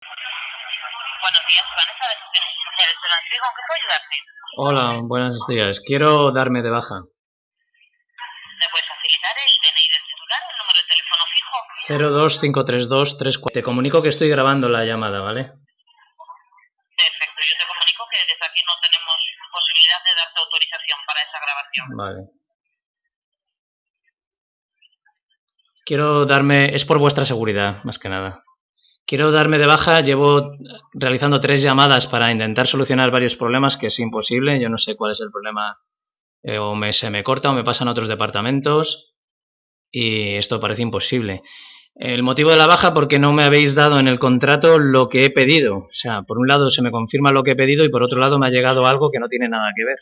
Buenos días, Vanessa de Gestiones Sociales de Lanzego. ¿En qué puedo ayudarte? Hola, buenos días. Quiero darme de baja. ¿Me puedes facilitar el DNI del titular, el número de teléfono fijo? 0253234. Te comunico que estoy grabando la llamada, ¿vale? Perfecto, yo te comunico que desde aquí no tenemos posibilidad de darte autorización para esa grabación. Vale. Quiero darme, es por vuestra seguridad, más que nada. Quiero darme de baja, llevo realizando tres llamadas para intentar solucionar varios problemas que es imposible, yo no sé cuál es el problema, eh, o me, se me corta o me pasan a otros departamentos y esto parece imposible. El motivo de la baja porque no me habéis dado en el contrato lo que he pedido. O sea, por un lado se me confirma lo que he pedido y por otro lado me ha llegado algo que no tiene nada que ver.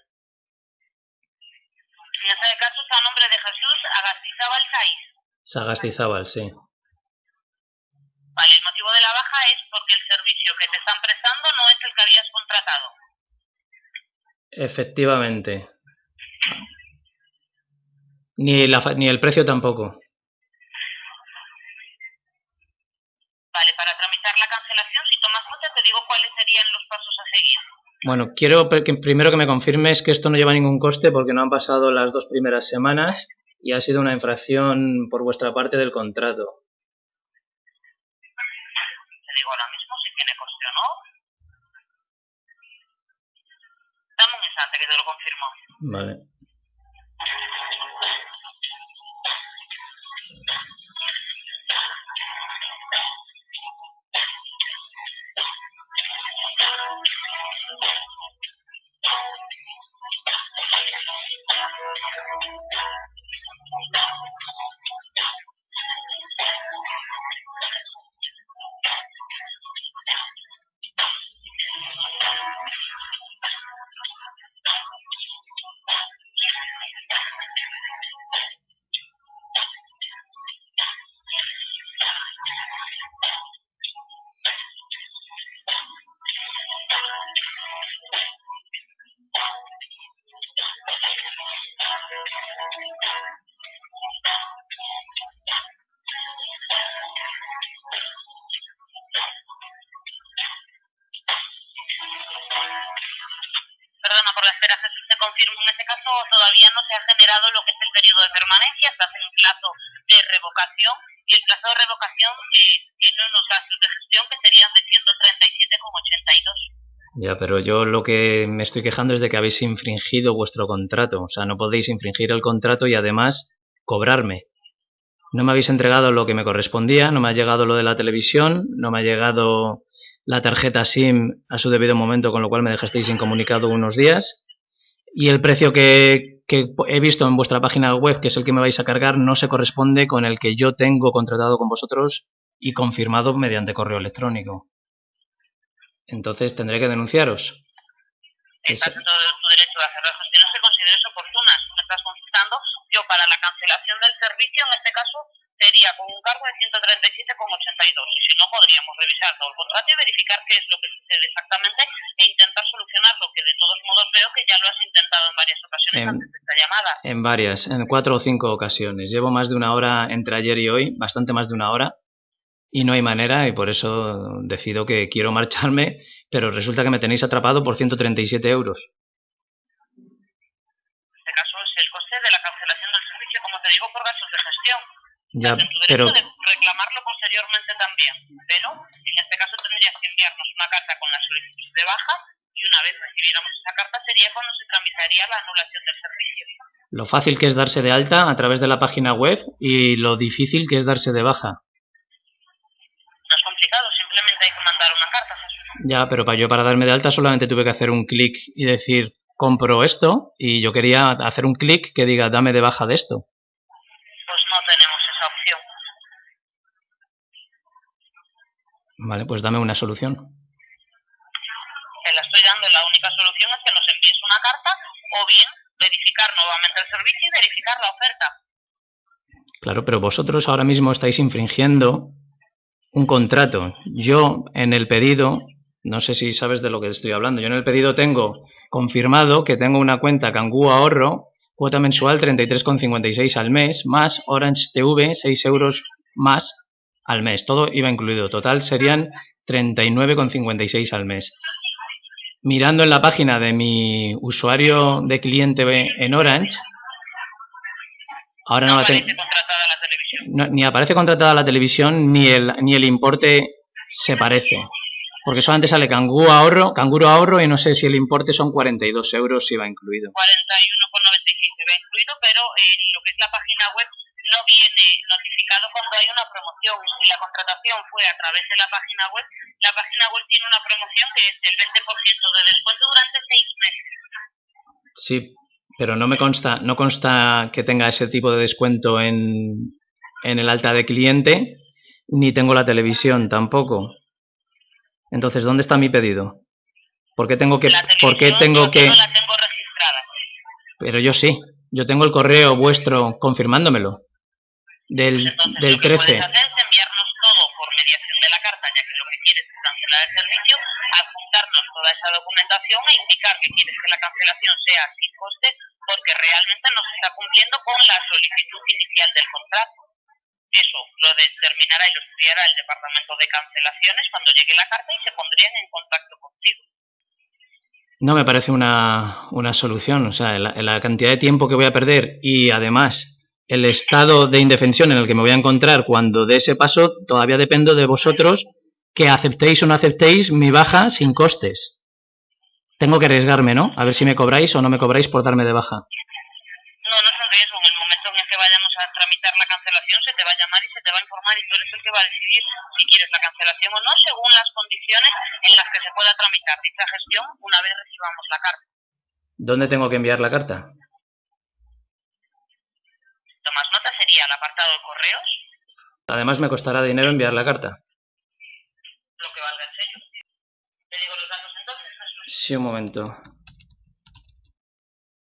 En este caso está a nombre de Jesús Agastizábal Saiz. Sagastizábal, sí. Vale, el motivo de la baja es porque el servicio que te están prestando no es el que habías contratado. Efectivamente. Ni, la ni el precio tampoco. Vale, para tramitar la cancelación, si tomas nota, te digo cuáles serían los pasos a seguir. Bueno, quiero que primero que me confirmes que esto no lleva ningún coste porque no han pasado las dos primeras semanas y ha sido una infracción por vuestra parte del contrato. Te digo coste o no. Dame un instante que te lo confirmo. Vale. Todavía no se ha generado lo que es el periodo de permanencia, estás en plazo de revocación y el plazo de revocación eh, tiene unos gastos de gestión que serían de 137,82. Ya, pero yo lo que me estoy quejando es de que habéis infringido vuestro contrato. O sea, no podéis infringir el contrato y además cobrarme. No me habéis entregado lo que me correspondía, no me ha llegado lo de la televisión, no me ha llegado la tarjeta SIM a su debido momento, con lo cual me dejasteis incomunicado unos días. Y el precio que, que he visto en vuestra página web, que es el que me vais a cargar, no se corresponde con el que yo tengo contratado con vosotros y confirmado mediante correo electrónico. Entonces tendré que denunciaros. Estás en todo tu derecho a hacer las gestiones que consideres oportunas. Me estás consultando. Yo para la cancelación del servicio, en este caso, sería con un cargo de 137,82. Y si no, podríamos revisar todo el contrato y verificar qué es lo que sucede exactamente e intentar solucionarlo, que de todos modos veo que ya lo has intentado en varias ocasiones Em, antes de esta llamada. En varias, en cuatro o cinco ocasiones. Llevo más de una hora entre ayer y hoy, bastante más de una hora, y no hay manera, y por eso decido que quiero marcharme, pero resulta que me tenéis atrapado por 137 euros. En este caso es el coste de la cancelación del servicio, como te digo, por gastos de gestión. Ya, en pero de reclamarlo posteriormente también, pero en este caso tendrías que enviarnos una carta con la solicitud de baja una vez recibiéramos esa carta sería cuando se tramitaría la anulación del servicio. lo fácil que es darse de alta a través de la página web y lo difícil que es darse de baja. No es complicado, simplemente hay que mandar una carta. Jesús. Ya, pero para yo para darme de alta solamente tuve que hacer un clic y decir compro esto y yo quería hacer un clic que diga dame de baja de esto. Pues no tenemos esa opción. Vale, pues dame una solución. Bien verificar nuevamente el servicio y verificar la oferta. Claro, pero vosotros ahora mismo estáis infringiendo un contrato. Yo en el pedido, no sé si sabes de lo que estoy hablando, yo en el pedido tengo confirmado que tengo una cuenta Cangú Ahorro, cuota mensual 33,56 al mes, más Orange TV, 6 euros más al mes. Todo iba incluido. Total serían 39,56 al mes. Mirando en la página de mi usuario de cliente en Orange, ahora no, la tengo. ni aparece contratada la televisión, ni el, ni el importe se parece. Porque solamente sale canguro ahorro, canguro ahorro y no sé si el importe son 42 euros si va incluido. 41,95 va incluido, pero en lo que es la página web no viene notificado cuando hay una promoción. Si la contratación fue a través de la página web, la página web tiene una promoción que es del 20% de descuento durante seis meses. Sí, pero no me consta, no consta que tenga ese tipo de descuento en, en el alta de cliente, ni tengo la televisión tampoco. Entonces, ¿dónde está mi pedido? ¿Por qué tengo que...? ¿Por qué tengo que... No la tengo registrada. Pero yo sí. Yo tengo el correo vuestro confirmándomelo. Del, Entonces, del lo que 13. puedes hacer es enviarnos todo por mediación de la carta, ya que lo que quieres es cancelar el servicio, adjuntarnos toda esa documentación e indicar que quieres que la cancelación sea sin coste, porque realmente no se está cumpliendo con la solicitud inicial del contrato. Eso lo determinará y lo estudiará el departamento de cancelaciones cuando llegue la carta y se pondrían en contacto contigo. No me parece una, una solución. O sea, la, la cantidad de tiempo que voy a perder y además el estado de indefensión en el que me voy a encontrar cuando dé ese paso, todavía dependo de vosotros que aceptéis o no aceptéis mi baja sin costes. Tengo que arriesgarme, ¿no? A ver si me cobráis o no me cobráis por darme de baja. No, no es un riesgo. En el momento en el que vayamos a tramitar la cancelación, se te va a llamar y se te va a informar y tú eres el que va a decidir si quieres la cancelación o no, según las condiciones en las que se pueda tramitar dicha gestión una vez recibamos la carta. ¿Dónde tengo que enviar la carta? Sería el apartado de correos, Además me costará dinero enviar la carta. lo que valga el sello. Te digo los datos entonces, Jesús. Sí, un momento.